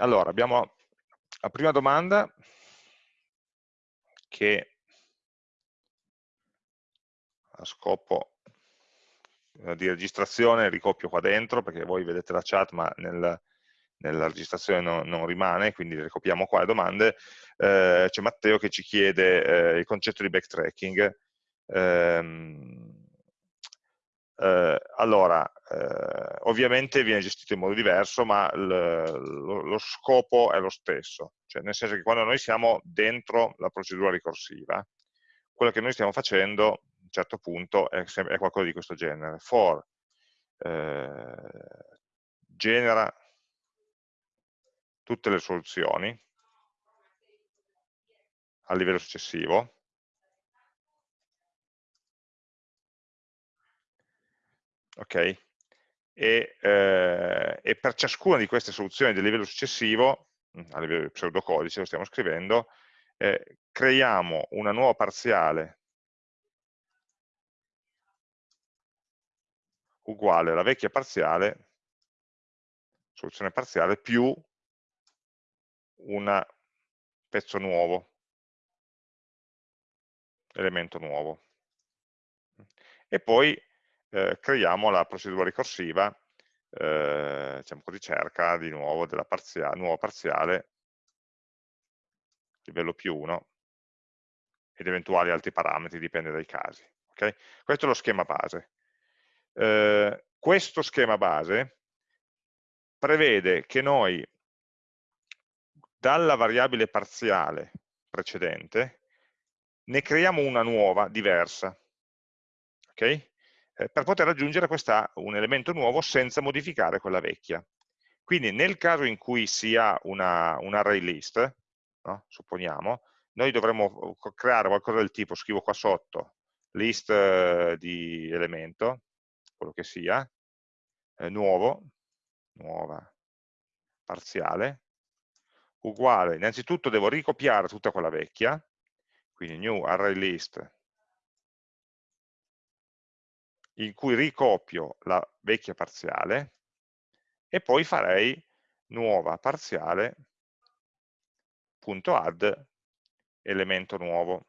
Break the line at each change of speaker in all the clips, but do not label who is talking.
Allora, abbiamo la prima domanda che a scopo eh, di registrazione ricopio qua dentro perché voi vedete la chat ma nel, nella registrazione non, non, rimane, quindi ricopiamo qua le domande. Eh, C'è Matteo che ci chiede eh, il concetto di backtracking. Eh, eh, allora, eh, ovviamente viene gestito in modo diverso, ma lo, lo, scopo è lo stesso, cioè nel senso che quando noi siamo dentro la procedura ricorsiva, quello che noi stiamo facendo a un certo punto è, è qualcosa di questo genere. For eh, genera tutte le soluzioni a livello successivo, ok? E, eh, e, per ciascuna di queste soluzioni del livello successivo, mm, a livello di pseudocodice lo stiamo scrivendo, eh, creiamo una nuova parziale uguale alla vecchia parziale, soluzione parziale, più un pezzo nuovo, elemento nuovo. E poi eh, creiamo la procedura ricorsiva, eh, diciamo così, cerca di nuovo della parzia, nuovo parziale, livello più 1, ed eventuali altri parametri, dipende dai casi. Okay? Questo è lo schema base. Eh, questo schema base prevede che noi dalla variabile parziale precedente ne creiamo una nuova, diversa. Okay? Eh, per poter aggiungere questa, un elemento nuovo senza modificare quella vecchia. Quindi nel caso in cui sia una, un array list, no? supponiamo, noi dovremmo creare qualcosa del tipo, scrivo qua sotto, list eh, di elemento, quello che sia, eh, nuovo, nuova, parziale, uguale, innanzitutto devo ricopiare tutta quella vecchia, quindi new array list in cui ricopio la vecchia parziale e poi farei nuova parziale punto add elemento nuovo.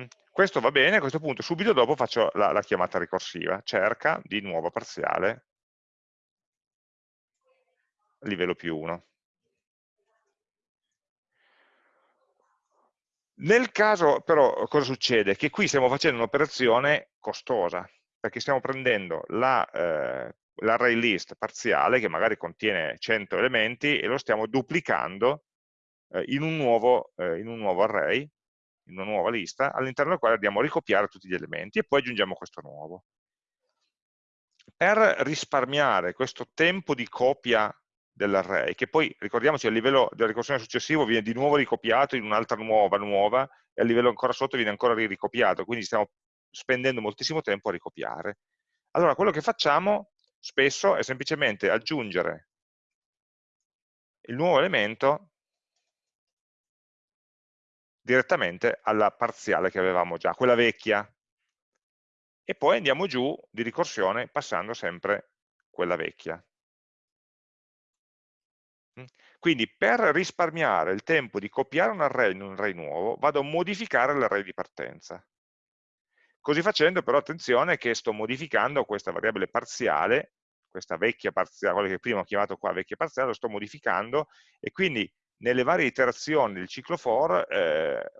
Mm, questo va bene, a questo punto subito dopo faccio la, la chiamata ricorsiva, cerca di nuova parziale livello più 1. Nel caso però cosa succede? Che qui stiamo facendo un'operazione costosa, perché stiamo prendendo l'array la, eh, list parziale, che magari contiene 100 elementi, e lo stiamo duplicando eh, in, un nuovo, eh, in un nuovo array, in una nuova lista, all'interno del quale andiamo a ricopiare tutti gli elementi e poi aggiungiamo questo nuovo. Per risparmiare questo tempo di copia dell'array, che poi, ricordiamoci, a livello della ricorsione successivo viene di nuovo ricopiato in un'altra nuova, nuova, e a livello ancora sotto viene ancora ricopiato, quindi stiamo spendendo moltissimo tempo a ricopiare. Allora, quello che facciamo spesso è semplicemente aggiungere il nuovo elemento direttamente alla parziale che avevamo già, quella vecchia, e poi andiamo giù di ricorsione passando sempre quella vecchia. Quindi per risparmiare il tempo di copiare un array in un array nuovo, vado a modificare l'array di partenza. Così facendo però attenzione che sto modificando questa variabile parziale, questa vecchia parziale, quella che prima ho chiamato qua vecchia parziale, lo sto modificando e quindi nelle varie iterazioni del ciclo for eh,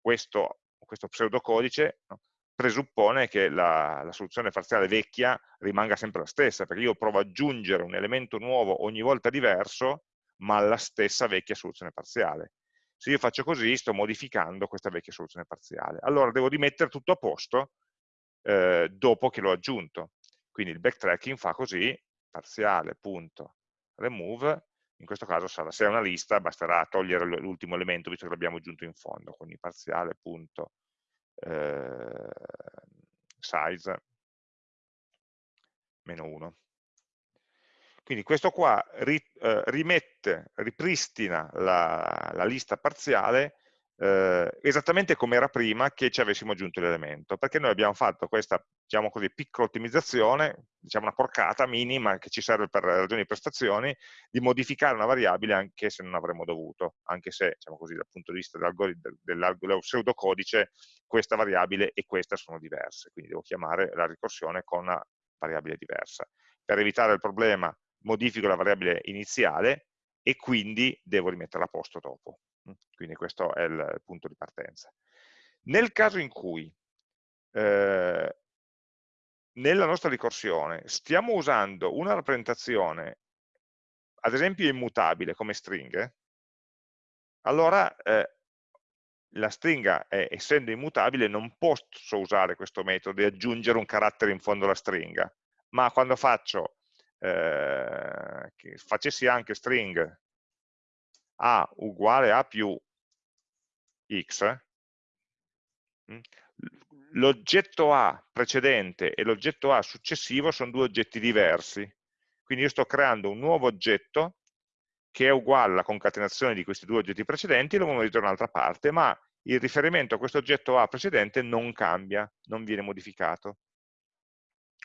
questo, questo pseudocodice no, presuppone che la, la, soluzione parziale vecchia rimanga sempre la stessa, perché io provo ad aggiungere un elemento nuovo ogni volta diverso, ma alla stessa vecchia soluzione parziale. Se io faccio così, sto modificando questa vecchia soluzione parziale. Allora devo rimettere tutto a posto eh, dopo che l'ho aggiunto. Quindi il backtracking fa così, parziale.remove, in questo caso sarà, se è una lista basterà togliere l'ultimo elemento visto che l'abbiamo aggiunto in fondo, quindi parziale.remove eh, size meno 1. Quindi questo qua ri, eh, rimette, ripristina la, la, lista parziale eh, esattamente come era prima che ci avessimo aggiunto l'elemento, perché noi abbiamo fatto questa, diciamo così, piccola ottimizzazione, diciamo una porcata minima che ci serve per ragioni di prestazioni, di modificare una variabile anche se non avremmo dovuto, anche se, diciamo così, dal punto di vista del pseudocodice, questa variabile e questa sono diverse, quindi devo chiamare la ricorsione con una variabile diversa. Per evitare il problema modifico la variabile iniziale e quindi devo rimetterla a posto dopo. Quindi questo è il punto di partenza. Nel caso in cui eh, nella nostra ricorsione stiamo usando una rappresentazione, ad esempio immutabile come stringhe, allora eh, la stringa, è, essendo immutabile, non posso usare questo metodo di aggiungere un carattere in fondo alla stringa, ma quando faccio, eh, che facessi anche string a uguale a più x, mm, l'oggetto A precedente e l'oggetto A successivo sono due oggetti diversi. Quindi io sto creando un nuovo oggetto che è uguale alla concatenazione di questi due oggetti precedenti e lo monito da un'altra parte, ma il riferimento a questo oggetto A precedente non cambia, non viene modificato.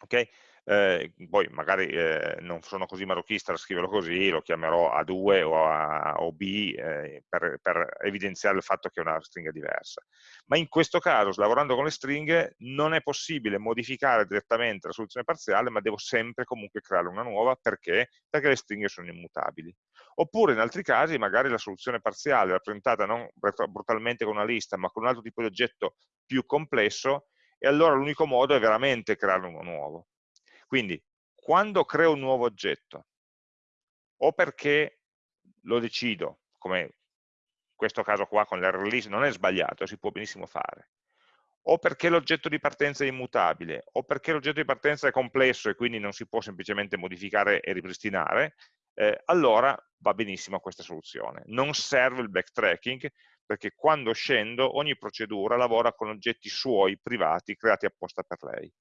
Okay? Eh, poi magari eh, non sono così marochista da scriverlo così, lo chiamerò A2 o, A, o B eh, per, per, evidenziare il fatto che è una stringa diversa. Ma in questo caso, lavorando con le stringhe, non è possibile modificare direttamente la soluzione parziale, ma devo sempre comunque creare una nuova, perché? Perché le stringhe sono immutabili. Oppure in altri casi magari la soluzione parziale rappresentata non brutalmente con una lista, ma con un altro tipo di oggetto più complesso, e allora l'unico modo è veramente creare uno nuovo. Quindi, quando creo un nuovo oggetto, o perché lo decido, come in questo caso qua con l'error list non è sbagliato, si può benissimo fare, o perché l'oggetto di partenza è immutabile, o perché l'oggetto di partenza è complesso e quindi non si può semplicemente modificare e ripristinare, eh, allora va benissimo questa soluzione. Non serve il backtracking, perché quando scendo ogni procedura lavora con oggetti suoi privati creati apposta per lei.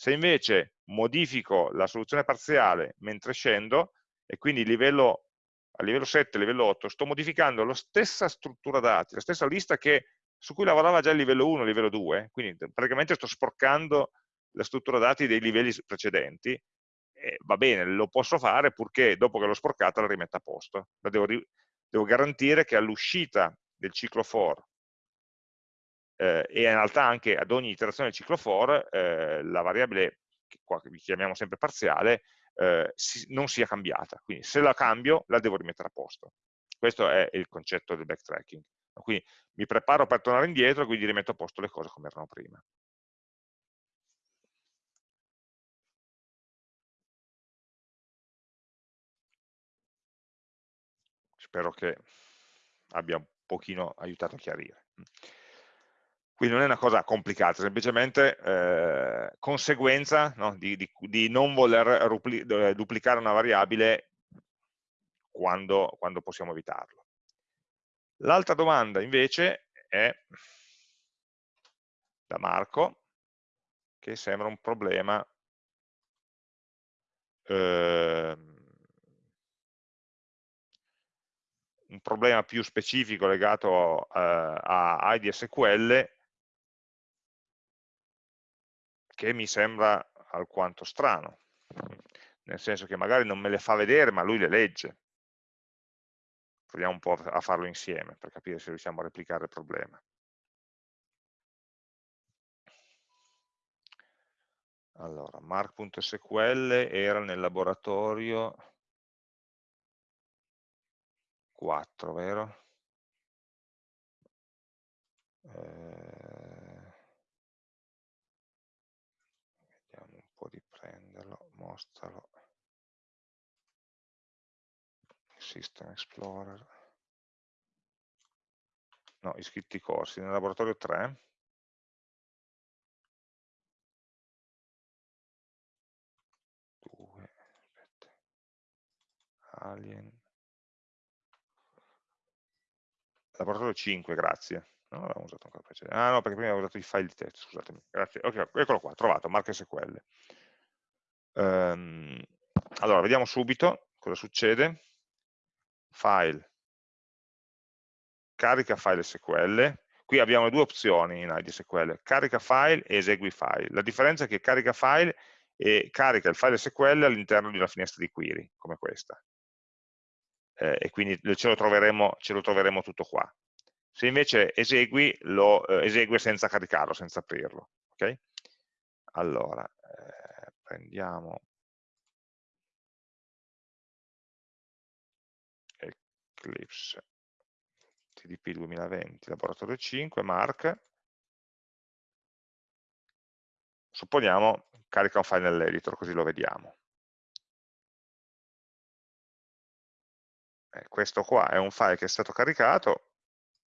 Se invece modifico la soluzione parziale mentre scendo, e quindi livello, a livello 7, livello 8, sto modificando la stessa struttura dati, la stessa lista che, su cui lavorava già il livello 1 e il livello 2, quindi praticamente sto sporcando la struttura dati dei livelli precedenti, eh, va bene, lo posso fare purché dopo che l'ho sporcata la rimetta a posto. Devo, devo garantire che all'uscita del ciclo for eh, e in realtà anche ad ogni iterazione del ciclo for eh, la variabile, che qua chiamiamo sempre parziale, eh, si, non sia cambiata. Quindi se la cambio la devo rimettere a posto. Questo è il concetto del backtracking. Quindi mi preparo per tornare indietro, quindi rimetto a posto le cose come erano prima. Spero che abbia un pochino aiutato a chiarire. Quindi non è una cosa complicata, semplicemente eh, conseguenza no, di, di, di, non voler duplicare una variabile quando, quando possiamo evitarlo. L'altra domanda invece è da Marco, che sembra un problema eh, un problema più specifico legato eh, a IDSQL che mi sembra alquanto strano, nel senso che magari non me le fa vedere, ma lui le legge. Proviamo un po' a farlo insieme per capire se riusciamo a replicare il problema. Allora, mark.sql era nel laboratorio 4, vero? Eh, mostralo, System Explorer, no, iscritti corsi, nel laboratorio 3, due, aspetta, Alien, laboratorio 5, grazie. Non l'avevamo usato ancora precedente. Ah no, perché prima avevo usato i file di testo, scusatemi. Grazie. Ok, eccolo qua, trovato, marche SQL. Um, allora, vediamo subito cosa succede. File, carica file SQL, qui abbiamo due opzioni in ID SQL, carica file e esegui file. La differenza è che carica file e carica il file SQL all'interno di una finestra di query, come questa. Eh, e quindi ce lo, troveremo, ce lo, troveremo, tutto qua. Se invece esegui, lo eh, esegue senza caricarlo, senza aprirlo. Okay? Allora, eh, prendiamo Eclipse TDP 2020, laboratorio 5, Mark, supponiamo carica un file nell'editor, così lo vediamo. Eh, questo qua è un file che è stato caricato,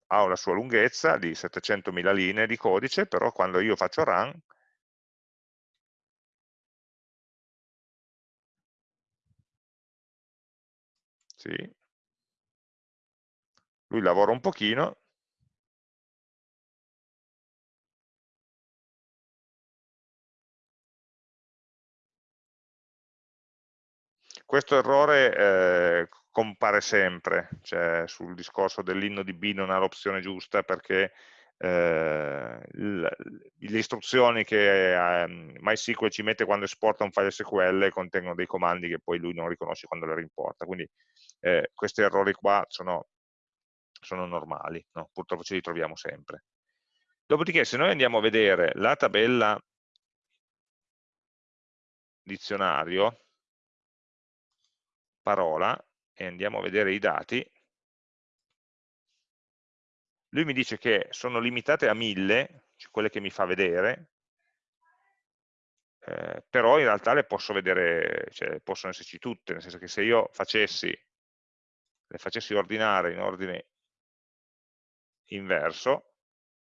ha una sua lunghezza di 700.000 linee di codice, però quando io faccio run, sì, lui lavora un pochino, questo errore eh, compare sempre, cioè sul discorso dell'inno di B non ha l'opzione giusta perché eh, le istruzioni che eh, MySQL ci mette quando esporta un file SQL contengono dei comandi che poi lui non riconosce quando le rimporta, quindi eh, questi errori qua sono sono normali, no? purtroppo ce li troviamo sempre. Dopodiché se noi andiamo a vedere la tabella dizionario, parola, e andiamo a vedere i dati, lui mi dice che sono limitate a 1000, cioè quelle che mi fa vedere, eh, però in realtà le posso vedere, cioè possono esserci tutte, nel senso che se io facessi, le facessi ordinare in ordine inverso,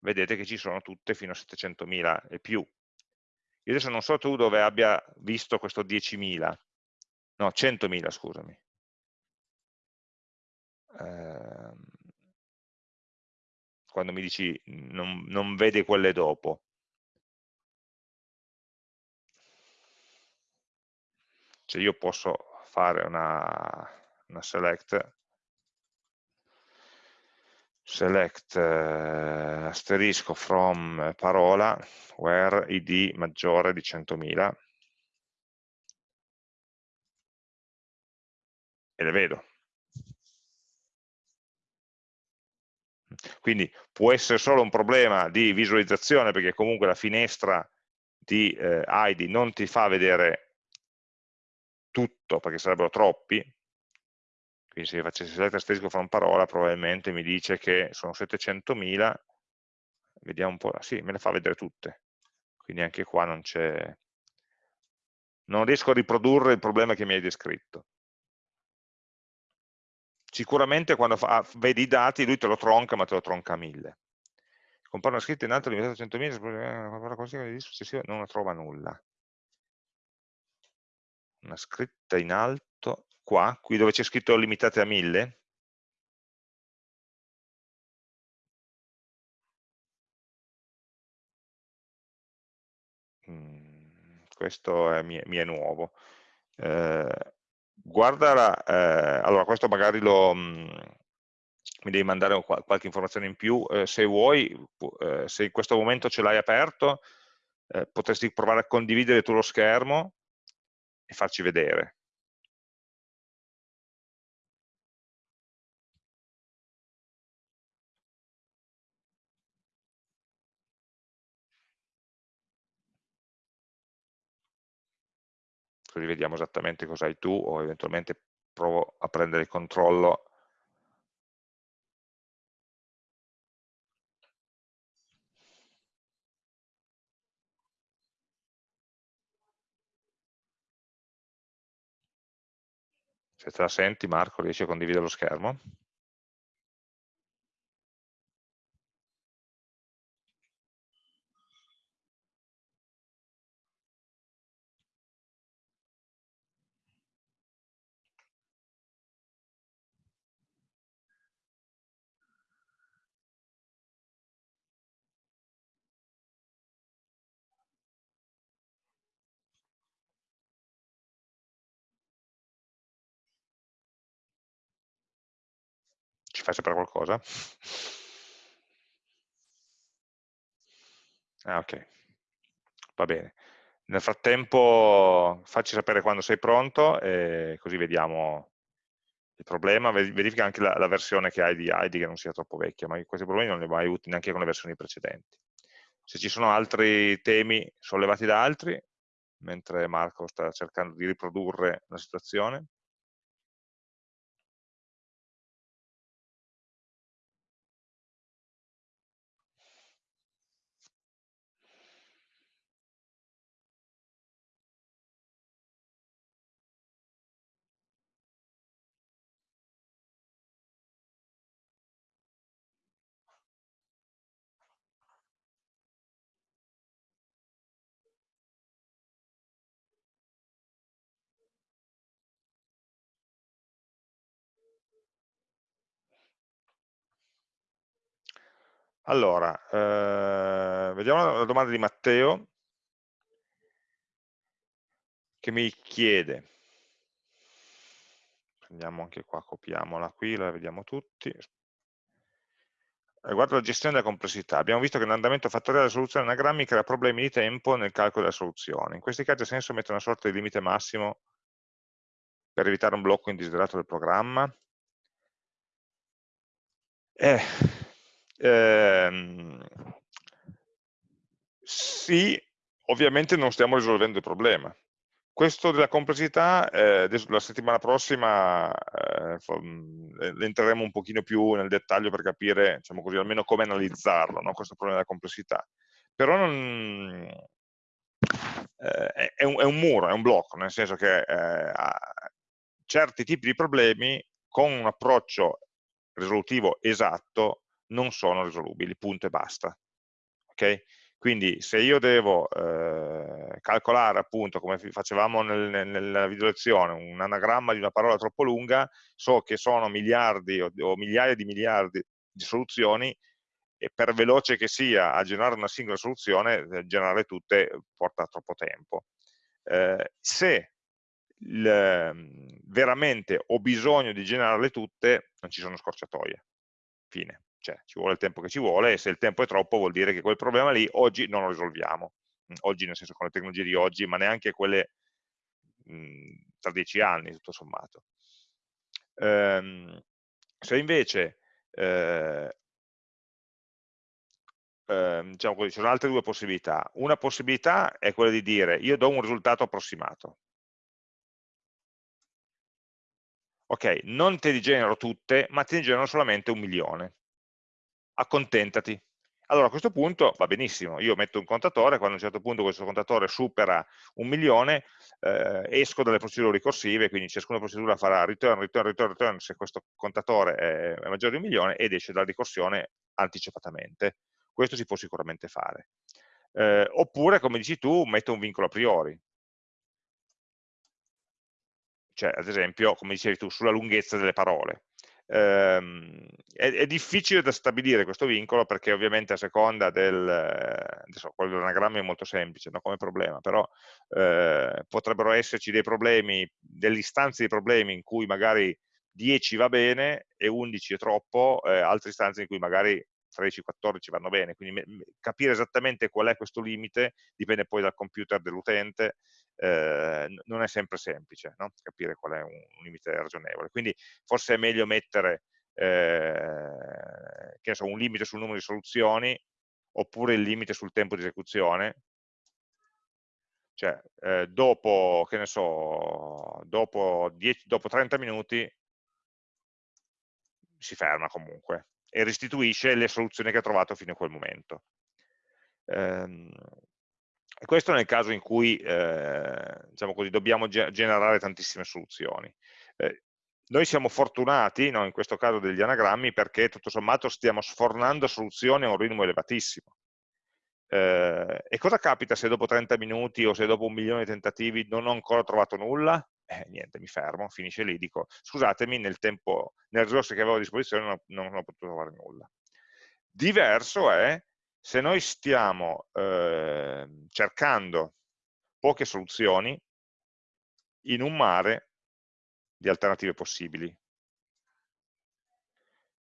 vedete che ci sono tutte fino a 700.000 e più. Io adesso non so tu dove abbia visto questo 10.000, no, 100.000, scusami. Eh, quando mi dici non, non vede quelle dopo. Cioè io posso fare una, una select select eh, asterisco from eh, parola where id maggiore di 100.000 e le vedo. Quindi può essere solo un problema di visualizzazione perché comunque la finestra di eh, ID non ti fa vedere tutto perché sarebbero troppi, quindi se facessi select asterisco una parola probabilmente mi dice che sono 700.000 vediamo un po', sì, me le fa vedere tutte. Quindi anche qua non c'è non riesco a riprodurre il problema che mi hai descritto. Sicuramente quando fa, vedi i dati lui te lo tronca ma te lo tronca a 1000 compare una scritta in alto limitata a 100.000 così non trova nulla. Una scritta in alto qua, qui dove c'è scritto limitate a 1000, mm, questo è, mi, è, mi è nuovo. Eh, guarda, la, eh, allora questo magari lo, mh, mm, mi devi mandare qualche informazione in più, eh, se vuoi, eh, se in questo momento ce l'hai aperto, eh, potresti provare a condividere tu lo schermo e farci vedere. Così vediamo esattamente cosa hai tu o eventualmente provo a prendere il controllo se te la senti Marco riesci a condividere lo schermo? fai sapere qualcosa? Ah, ok, va bene. Nel frattempo facci sapere quando sei pronto e così vediamo il problema. Verifica anche la, la versione che hai di Heidi che non sia troppo vecchia, ma questi problemi non li hai mai avuti neanche con le versioni precedenti. Se ci sono altri temi sollevati da altri, mentre Marco sta cercando di riprodurre la situazione, Allora, eh, vediamo la domanda di Matteo che mi chiede, prendiamo anche qua, copiamola qui, la vediamo tutti, riguardo la gestione della complessità. Abbiamo visto che l'andamento fattoriale della soluzione anagrammi crea problemi di tempo nel calcolo della soluzione. In questi casi ha senso mettere una sorta di limite massimo per evitare un blocco indesiderato del programma? Eh, ehm, sì, ovviamente non stiamo risolvendo il problema. Questo della complessità, eh, la settimana prossima eh, entreremo un pochino più nel dettaglio per capire, diciamo così, almeno come analizzarlo, no? questo problema della complessità. Però non, eh, è, un, è, un, muro, è un blocco, nel senso che eh, certi tipi di problemi con un approccio risolutivo esatto non sono risolubili, punto e basta. Okay? Quindi se io devo eh, calcolare appunto come facevamo nel, nel, nella video lezione un anagramma di una parola troppo lunga, so che sono miliardi o, o migliaia di miliardi di soluzioni e per veloce che sia a generare una singola soluzione, eh, generare tutte porta troppo tempo. Eh, se il, ehm, veramente ho bisogno di generarle tutte, non ci sono scorciatoie. Fine. Cioè, ci vuole il tempo che ci vuole e se il tempo è troppo vuol dire che quel problema lì oggi non lo risolviamo. Mm, oggi nel senso con le tecnologie di oggi, ma neanche quelle mh, mm, tra dieci anni, tutto sommato. Ehm, se invece eh, eh, diciamo così, ci sono altre due possibilità. Una possibilità è quella di dire io do un risultato approssimato, ok, non te li genero tutte, ma te ne genero solamente un milione. Accontentati. Allora a questo punto va benissimo, io metto un contatore, quando a un certo punto questo contatore supera un milione, eh, esco dalle procedure ricorsive, quindi ciascuna procedura farà return, return, return, return se questo contatore è, maggiore di un milione ed esce dalla ricorsione anticipatamente. Questo si può sicuramente fare. Eh, oppure, come dici tu, metto un vincolo a priori, cioè ad esempio, come dicevi tu, sulla lunghezza delle parole. Ehm, è, è, difficile da stabilire questo vincolo perché ovviamente a seconda del, adesso quello dell'anagramma è molto semplice no, come problema, però eh, potrebbero esserci dei problemi, delle istanze di problemi in cui magari 10 va bene e 11 è troppo, eh, altre istanze in cui magari 13-14 vanno bene, quindi capire esattamente qual è questo limite dipende poi dal computer dell'utente, eh, non è sempre semplice no? capire qual è un, un, limite ragionevole, quindi forse è meglio mettere eh, so, un limite sul numero di soluzioni oppure il limite sul tempo di esecuzione, cioè eh, dopo, che ne so, dopo, 10, dopo 30 minuti si ferma comunque, e restituisce le soluzioni che ha trovato fino a quel momento. Ehm, questo nel caso in cui eh, diciamo così, dobbiamo ge generare tantissime soluzioni. Eh, noi siamo fortunati, no, in questo caso degli anagrammi, perché tutto sommato stiamo sfornando soluzioni a un ritmo elevatissimo. Eh, e cosa capita se dopo 30 minuti o se dopo un milione di tentativi non ho ancora trovato nulla? eh, niente, mi fermo, finisce lì, dico scusatemi, nel tempo, nelle risorse che avevo a disposizione non, non ho potuto trovare nulla. Diverso è se noi stiamo eh, cercando poche soluzioni in un mare di alternative possibili.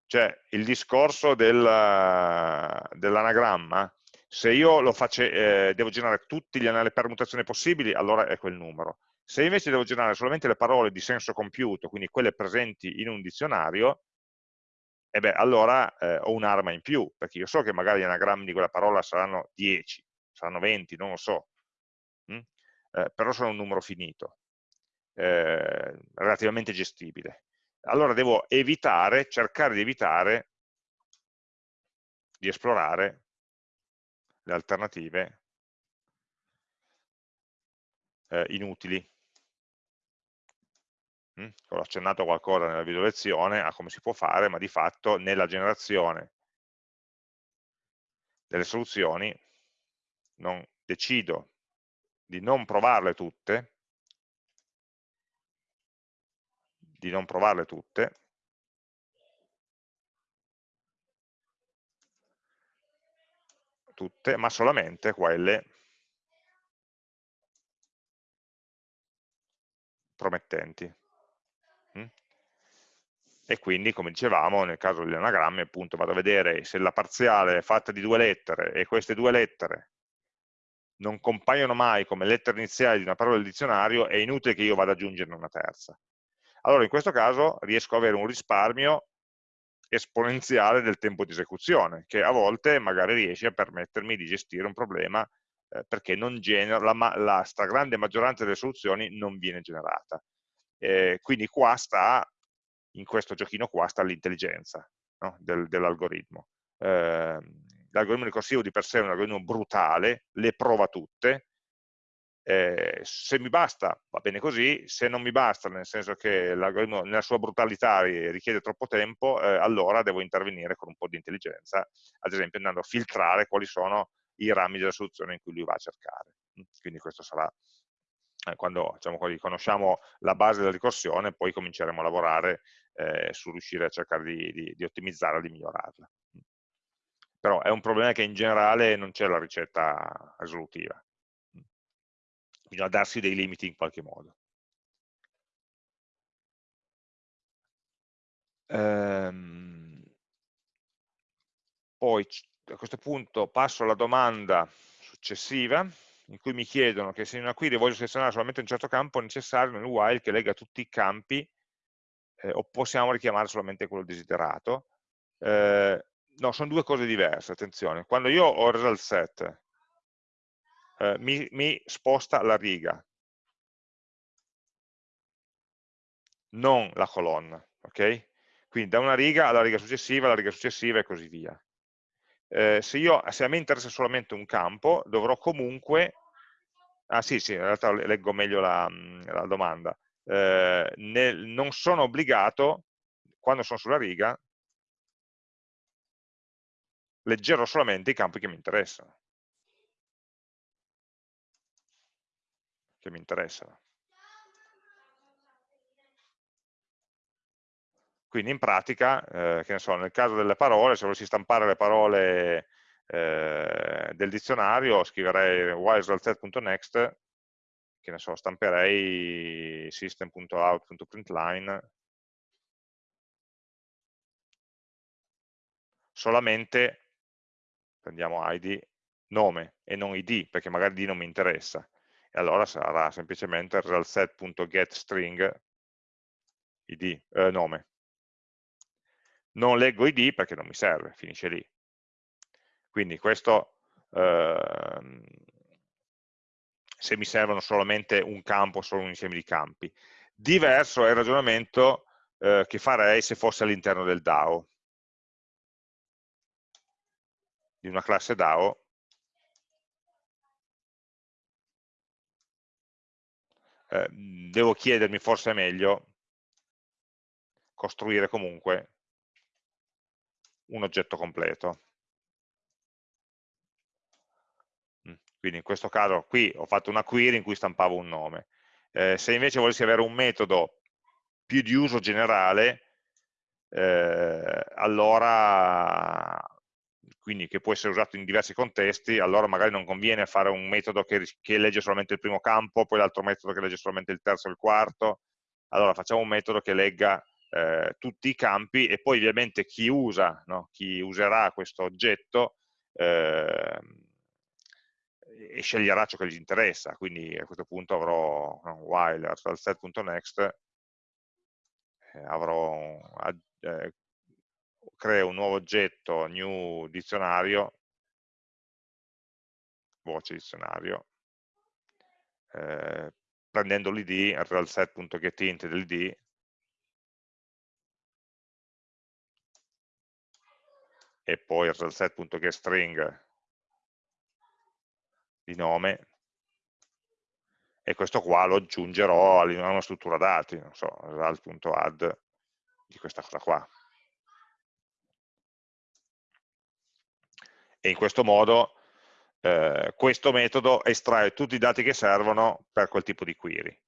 Cioè il discorso dell'anagramma Se io face, eh, devo generare tutte le permutazioni possibili, allora è quel numero. Se invece devo generare solamente le parole di senso compiuto, quindi quelle presenti in un dizionario, e beh, allora eh, ho un'arma in più, perché io so che magari gli anagrammi di quella parola saranno 10, saranno 20, non lo so, mm? eh, però sono un numero finito, eh, relativamente gestibile. Allora devo evitare, cercare di evitare di esplorare le alternative eh, inutili. Ho accennato qualcosa nella video lezione a come si può fare, ma di fatto nella generazione delle soluzioni non decido di non provarle tutte, di non provarle tutte, tutte, ma solamente quelle promettenti. E quindi, come dicevamo, nel caso degli anagrammi, appunto, vado a vedere se la parziale è fatta di due lettere e queste due lettere non compaiono mai come lettere iniziali di una parola del dizionario, è inutile che io vada ad aggiungerne una terza. Allora in questo caso riesco ad avere un risparmio esponenziale del tempo di esecuzione, che a volte magari riesce a permettermi di gestire un problema eh, perché genera, la, la, stragrande maggioranza delle soluzioni non viene generata. Eh, quindi qua sta, in questo giochino qua, sta l'intelligenza no? del, dell'algoritmo. Eh, L'algoritmo ricorsivo di per sé è un algoritmo brutale, le prova tutte, eh, se mi basta va bene così, se non mi basta, nel senso che l'algoritmo nella sua brutalità richiede troppo tempo, eh, allora devo intervenire con un po' di intelligenza, ad esempio andando a filtrare quali sono i rami della soluzione in cui lui va a cercare. Mm, quindi questo sarà, eh, quando diciamo, conosciamo la base della ricorsione, poi cominceremo a lavorare eh, su riuscire a cercare di, di, di ottimizzarla, di migliorarla. Mm. Però è un problema che in generale non c'è la ricetta risolutiva bisogna darsi dei limiti in qualche modo. Ehm, poi a questo punto passo alla domanda successiva in cui mi chiedono che se in una query voglio selezionare solamente un certo campo è necessario nel while che lega tutti i campi eh, o possiamo richiamare solamente quello desiderato. Eh, no, sono due cose diverse, attenzione. Quando io ho il result set eh, mi, mi sposta la riga, non la colonna, ok? Quindi da una riga alla riga successiva, alla riga successiva e così via. Eh, se, io, se a me interessa solamente un campo, dovrò comunque, ah sì, sì, in realtà leggo meglio la, la domanda, eh, nel, non sono obbligato, quando sono sulla riga, leggerò solamente i campi che mi interessano. che mi interessano. Quindi in pratica, eh, che ne so, nel caso delle parole, se volessi stampare le parole eh, del dizionario, scriverei whileresultset.next, che ne so, stamperei system.out.println solamente, prendiamo id, nome e non id, perché magari d non mi interessa e allora sarà semplicemente resultset.getString id, eh, nome. Non leggo id perché non mi serve, finisce lì. Quindi questo, ehm, se mi servono solamente un campo, solo un insieme di campi. Diverso è il ragionamento eh, che farei se fosse all'interno del DAO, di una classe DAO eh, devo chiedermi forse è meglio costruire comunque un oggetto completo. Mm, quindi in questo caso qui ho fatto una query in cui stampavo un nome. Eh, se invece volessi avere un metodo più di uso generale, eh, allora quindi che può essere usato in diversi contesti, allora magari non conviene fare un metodo che, che legge solamente il primo campo, poi l'altro metodo che legge solamente il terzo e il quarto, allora facciamo un metodo che legga eh, tutti i campi e poi ovviamente chi usa, no? chi userà questo oggetto, eh, e sceglierà ciò che gli interessa, quindi a questo punto avrò no, while set.next eh, avrò eh, creo un nuovo oggetto new dizionario voce dizionario eh, prendendo l'id realset.getInt dell'id e poi realset.getString di nome e questo qua lo aggiungerò a una struttura dati, non so, result.add di questa cosa qua. E in questo modo eh, questo metodo estrae tutti i dati che servono per quel tipo di query.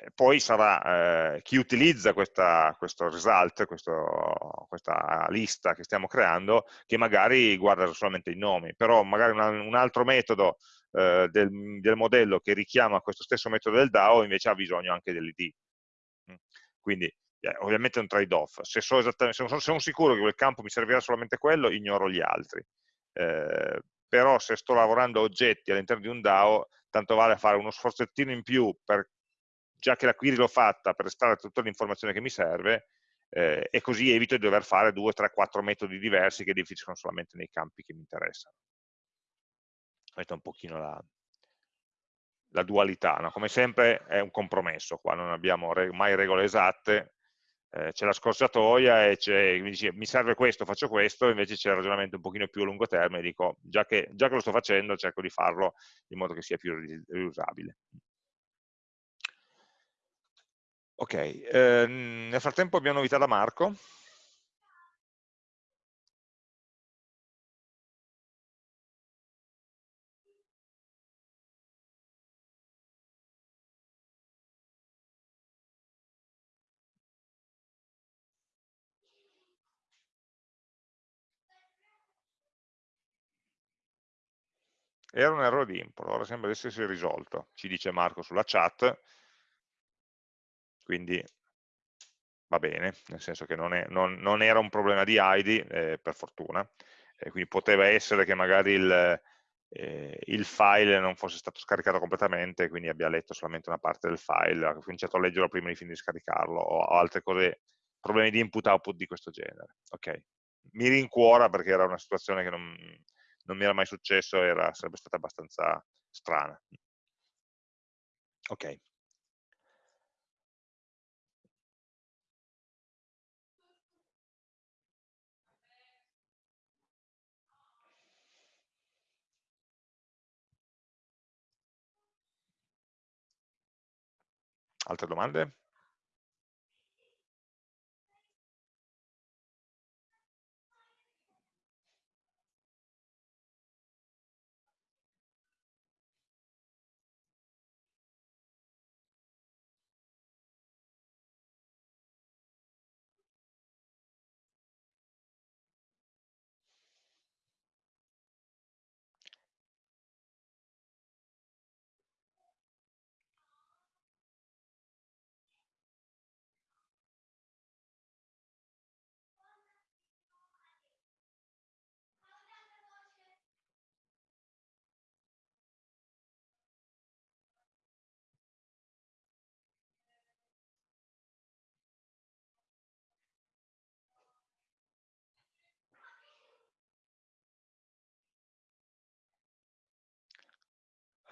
E poi sarà eh, chi utilizza questa, questo result, questo, questa lista che stiamo creando, che magari guarda solamente i nomi, però magari un, altro metodo eh, del, del, modello che richiama questo stesso metodo del DAO invece ha bisogno anche dell'id. Mm. Quindi eh, ovviamente è un trade-off. Se, so se, sono sicuro che quel campo mi servirà solamente quello, ignoro gli altri. Eh, però se sto lavorando a oggetti all'interno di un DAO, tanto vale fare uno sforzettino in più, per, già che la query l'ho fatta, per estrarre tutta l'informazione che mi serve, eh, e così evito di dover fare 2, 3, 4 metodi diversi che definiscono solamente nei campi che mi interessano questa è un pochino la, la dualità, no? come sempre è un compromesso, qua non abbiamo mai regole esatte, eh, c'è la scorciatoia e mi, dice, mi serve questo, faccio questo, invece c'è il ragionamento un pochino più a lungo termine, dico già che, già che lo sto facendo cerco di farlo in modo che sia più riusabile. Ok, eh, nel frattempo abbiamo novità da Marco. Era un errore di import, ora sembra essersi risolto, ci dice Marco sulla chat, quindi va bene, nel senso che non, è, non, non era un problema di ID, eh, per fortuna, eh, quindi poteva essere che magari il, eh, il, file non fosse stato scaricato completamente, quindi abbia letto solamente una parte del file, ha cominciato a leggerlo prima di finire di scaricarlo, o altre cose, problemi di input-output di questo genere. Ok, mi rincuora perché era una situazione che non, non mi era mai successo, era, sarebbe stata abbastanza strana. Ok. Altre domande?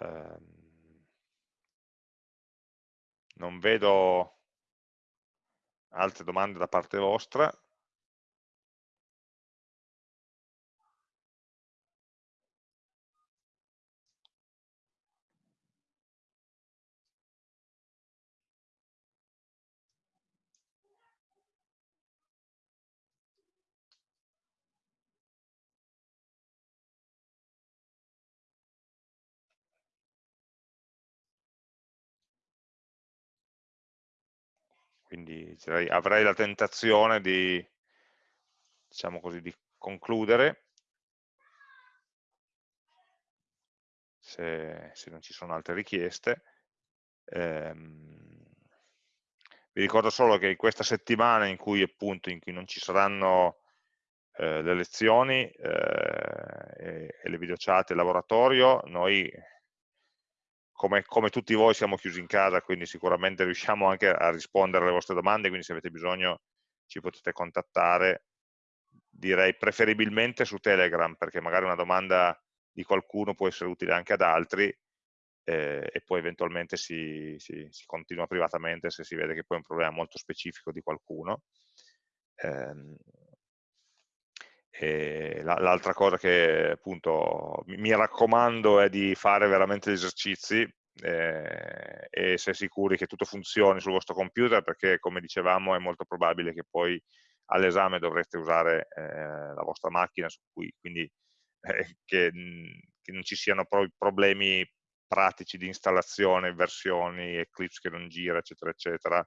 Ehm, non vedo altre domande da parte vostra. Quindi avrei la tentazione di, diciamo così, di concludere, se, se, non ci sono altre richieste. Ehm, vi ricordo solo che questa settimana in cui appunto in cui non ci saranno eh, le lezioni eh, e, e, le video chat e il laboratorio, noi come, come, tutti voi siamo chiusi in casa, quindi sicuramente riusciamo anche a rispondere alle vostre domande, quindi se avete bisogno ci potete contattare, direi preferibilmente su Telegram, perché magari una domanda di qualcuno può essere utile anche ad altri, eh, e poi eventualmente si, si, si, continua privatamente se si vede che poi è un problema molto specifico di qualcuno. Eh, L'altra cosa che appunto mi raccomando è di fare veramente gli esercizi eh, e essere sicuri che tutto funzioni sul vostro computer perché come dicevamo è molto probabile che poi all'esame dovreste usare eh, la vostra macchina su cui quindi eh, che, che, non ci siano pro problemi pratici di installazione, versioni, Eclipse che non gira, eccetera, eccetera,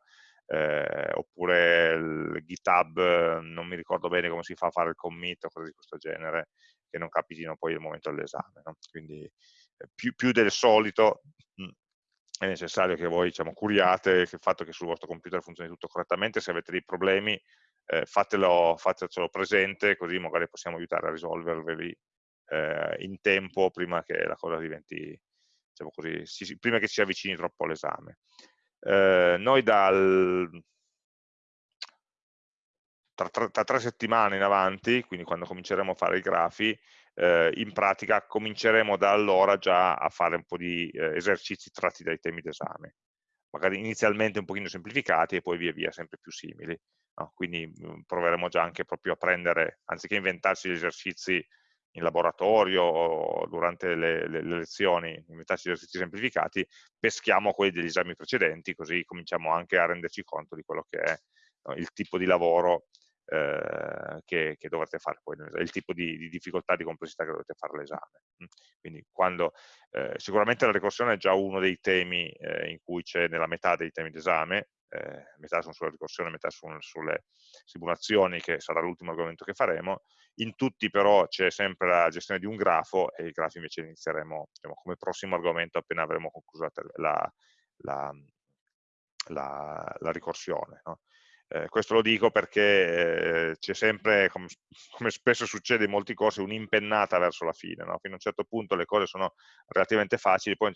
eh, oppure il GitHub, non mi ricordo bene come si fa a fare il commit o cose di questo genere, che non capitino poi al momento dell'esame. No? Quindi eh, più, più, del solito mm, è necessario che voi diciamo, curiate il fatto che sul vostro computer funzioni tutto correttamente, se avete dei problemi eh, fatelo, fatelo presente, così magari possiamo aiutare a risolverveli eh, in tempo prima che la cosa diventi diciamo così, si, prima che si avvicini troppo all'esame. Eh, noi dal, tra, tra, tra, tre settimane in avanti, quindi quando cominceremo a fare i grafi, eh, in pratica cominceremo da allora già a fare un po' di eh, esercizi tratti dai temi d'esame, magari inizialmente un pochino semplificati e poi via via sempre più simili. No? Quindi mh, mm, proveremo già anche proprio a prendere, anziché inventarsi gli esercizi in laboratorio o durante le, le, le lezioni, inventarci esercizi semplificati, peschiamo quelli degli esami precedenti, così cominciamo anche a renderci conto di quello che è no, il tipo di lavoro eh, che, che, dovrete fare poi, il tipo di, di, difficoltà, di complessità che dovete fare quando, eh, sicuramente la ricorsione è già uno dei temi eh, in cui c'è nella metà dei temi d'esame, eh, metà sono sulla ricorsione, metà sono sulle simulazioni, che sarà l'ultimo argomento che faremo. In tutti però c'è sempre la gestione di un grafo e i grafi invece inizieremo diciamo, come prossimo argomento appena avremo concluso la, la, la, la ricorsione. No? Eh, questo lo dico perché eh, c'è sempre, come, come, spesso succede in molti corsi, un'impennata verso la fine. No? Fino a un certo punto le cose sono relativamente facili, poi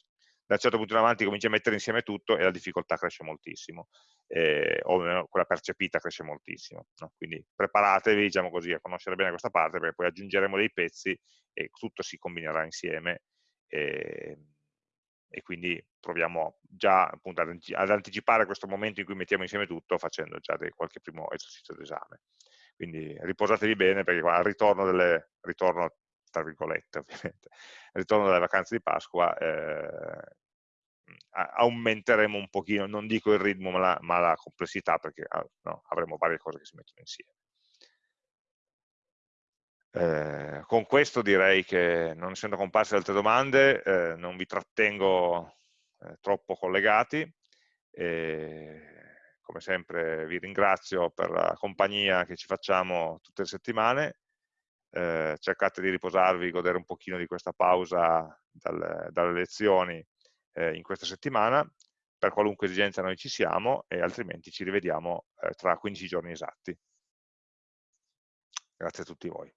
da un certo punto in avanti cominci a mettere insieme tutto e la difficoltà cresce moltissimo, eh, o quella percepita cresce moltissimo. No? Quindi preparatevi, diciamo così, a conoscere bene questa parte, perché poi aggiungeremo dei pezzi e tutto si combinerà insieme. E, e quindi proviamo già appunto, ad anticipare questo momento in cui mettiamo insieme tutto facendo già dei, qualche primo esercizio d'esame. Quindi riposatevi bene perché al ritorno, delle, ritorno tra virgolette ovviamente, al ritorno dalle vacanze di Pasqua eh, aumenteremo un pochino, non dico il ritmo ma la, ma la complessità perché ah, no, avremo varie cose che si mettono insieme. Eh, con questo direi che non essendo comparse altre domande eh, non vi trattengo eh, troppo collegati come sempre vi ringrazio per la compagnia che ci facciamo tutte le settimane eh, cercate di riposarvi, godere un pochino di questa pausa dal, dalle lezioni eh, in questa settimana, per qualunque esigenza noi ci siamo e altrimenti ci rivediamo eh, tra 15 giorni esatti. Grazie a tutti voi.